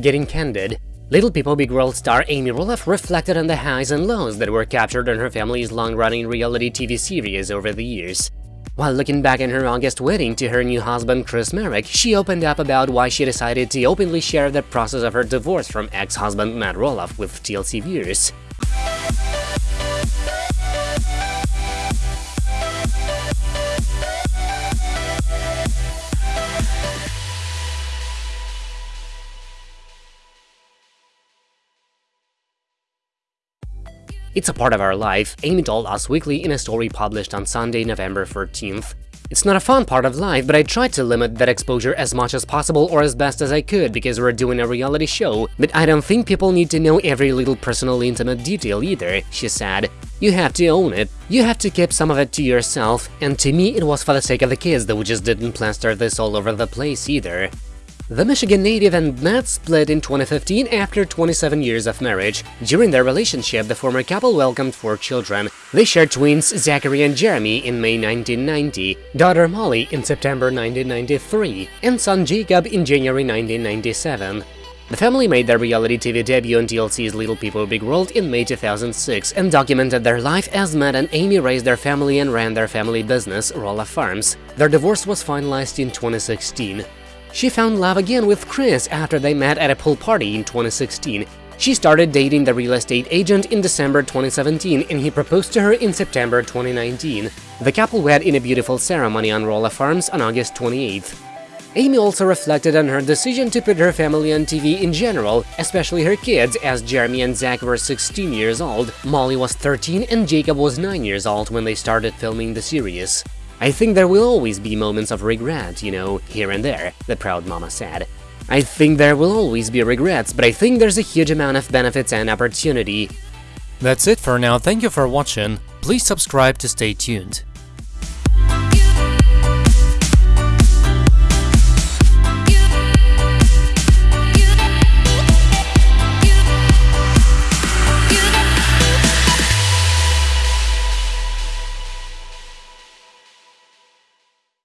Getting candid, Little People Big World star Amy Roloff reflected on the highs and lows that were captured on her family's long-running reality TV series over the years. While looking back on her August wedding to her new husband Chris Marek, she opened up about why she decided to openly share the process of her divorce from ex-husband Matt Roloff with TLC viewers. It's a part of our life, Amy told Us Weekly in a story published on Sunday, November 13th. It's not a fun part of life, but I tried to limit that exposure as much as possible or as best as I could because we're doing a reality show, but I don't think people need to know every little personal intimate detail either, she said. You have to own it, you have to keep some of it to yourself, and to me it was for the sake of the kids that we just didn't plaster this all over the place either. The Michigan native and Matt split in 2015 after 27 years of marriage. During their relationship, the former couple welcomed four children. They shared twins Zachary and Jeremy in May 1990, daughter Molly in September 1993, and son Jacob in January 1997. The family made their reality TV debut on TLC's Little People Big World in May 2006 and documented their life as Matt and Amy raised their family and ran their family business, Roloff Farms. Their divorce was finalized in 2016. She found love again with Chris after they met at a pool party in 2016. She started dating the real estate agent in December 2017 and he proposed to her in September 2019. The couple wed in a beautiful ceremony on Roloff Farms on August 28th. Amy also reflected on her decision to put her family on TV in general, especially her kids, as Jeremy and Zach were 16 years old, Molly was 13 and Jacob was 9 years old when they started filming the series. I think there will always be moments of regret, you know, here and there, the proud mama said. I think there will always be regrets, but I think there's a huge amount of benefits and opportunity. That's it for now, thank you for watching, please subscribe to stay tuned.